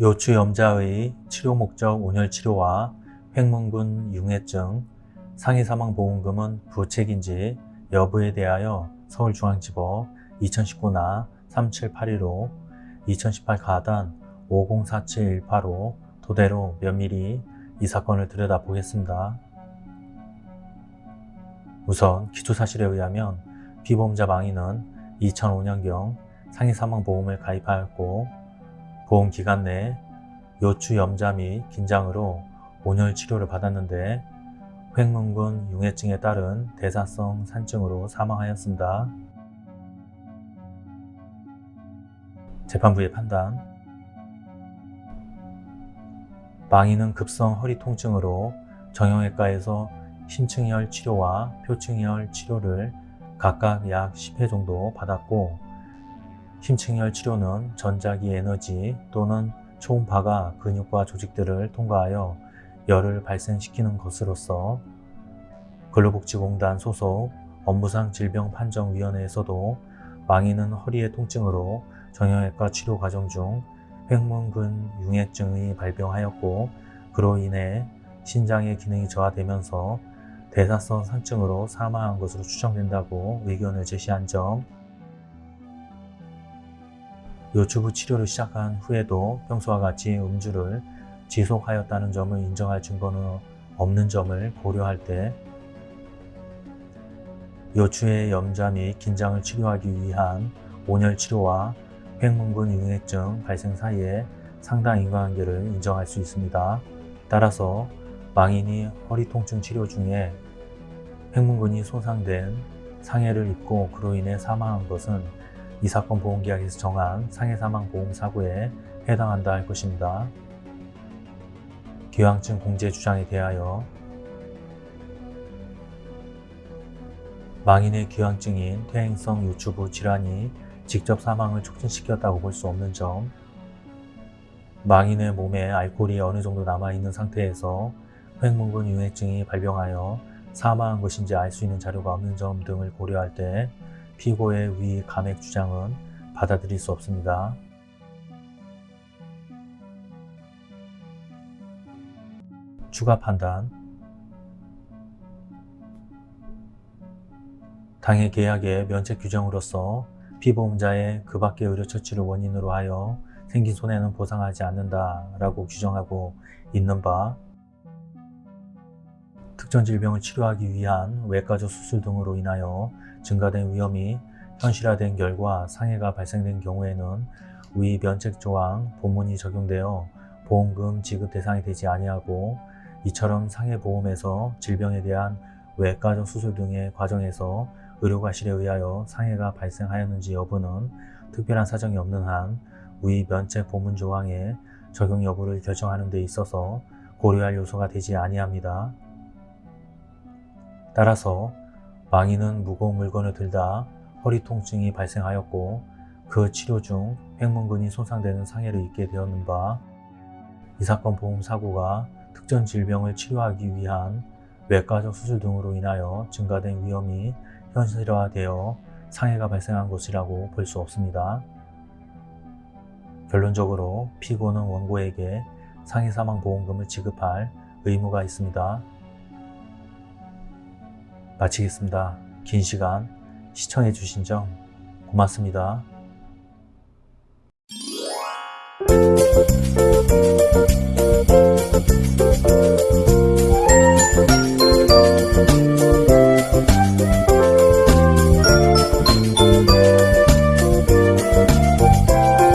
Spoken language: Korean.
요추염자의 치료 목적 온열치료와 횡문근 융해증, 상해사망보험금은 부책인지 여부에 대하여 서울중앙지법 2019나 3781호 2018 가단 504718호 도대로 면밀히 이 사건을 들여다보겠습니다. 우선 기초사실에 의하면 피보험자 망인은 2005년경 상해사망보험을 가입하였고 보험기간 내 요추염자 및 긴장으로 온열 치료를 받았는데 횡문근 융해증에 따른 대사성 산증으로 사망하였습니다. 재판부의 판단 망인은 급성 허리 통증으로 정형외과에서 심층열 치료와 표층열 치료를 각각 약 10회 정도 받았고 심층열 치료는 전자기 에너지 또는 초음파가 근육과 조직들을 통과하여 열을 발생시키는 것으로서 근로복지공단 소속 업무상 질병 판정위원회에서도 망인은 허리의 통증으로 정형외과 치료 과정 중 횡문근 융해증이 발병하였고 그로 인해 신장의 기능이 저하되면서 대사성 산증으로 사망한 것으로 추정된다고 의견을 제시한 점 요추부 치료를 시작한 후에도 평소와 같이 음주를 지속하였다는 점을 인정할 증거는 없는 점을 고려할 때 요추의 염자 및 긴장을 치료하기 위한 온열 치료와 횡문근 융해증 발생 사이에 상당 인과관계를 인정할 수 있습니다. 따라서 망인이 허리 통증 치료 중에 횡문근이 손상된 상해를 입고 그로 인해 사망한 것은 이 사건 보험계약에서 정한 상해사망보험사고에 해당한다 할 것입니다. 기왕증 공제 주장에 대하여 망인의 기왕증인 퇴행성 유추부 질환이 직접 사망을 촉진시켰다고 볼 수 없는 점 망인의 몸에 알코올이 어느 정도 남아있는 상태에서 횡문근 융해증이 발병하여 사망한 것인지 알 수 있는 자료가 없는 점 등을 고려할 때 피고의 위 감액 주장은 받아들일 수 없습니다. 추가 판단 당해 계약의 면책 규정으로서 피보험자의 그 밖의 의료 처치를 원인으로 하여 생긴 손해는 보상하지 않는다라고 규정하고 있는 바 특정 질병을 치료하기 위한 외과적 수술 등으로 인하여 증가된 위험이 현실화된 결과 상해가 발생된 경우에는 위 면책조항 본문이 적용되어 보험금 지급 대상이 되지 아니하고 이처럼 상해보험에서 질병에 대한 외과적 수술 등의 과정에서 의료과실에 의하여 상해가 발생하였는지 여부는 특별한 사정이 없는 한 위 면책 보문 조항의 적용 여부를 결정하는 데 있어서 고려할 요소가 되지 아니합니다. 따라서 망인은 무거운 물건을 들다 허리 통증이 발생하였고 그 치료 중 횡문근이 손상되는 상해를 입게 되었는 바 이 사건 보험 사고가 특정 질병을 치료하기 위한 외과적 수술 등으로 인하여 증가된 위험이 현실화되어 상해가 발생한 것이라고 볼 수 없습니다. 결론적으로 피고는 원고에게 상해 사망 보험금을 지급할 의무가 있습니다. 마치겠습니다. 긴 시간 시청해 주신 점 고맙습니다.